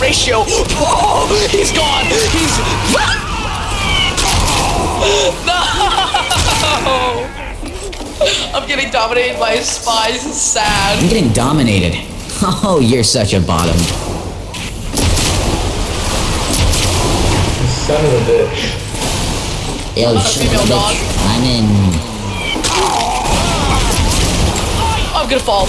ratio. Oh, he's gone. He's. No! I'm getting dominated by spies. It's sad. I'm getting dominated. Oh, you're such a bottom. Son of a bitch. Yo, a shut up, bitch. I'm in. I'm gonna fall.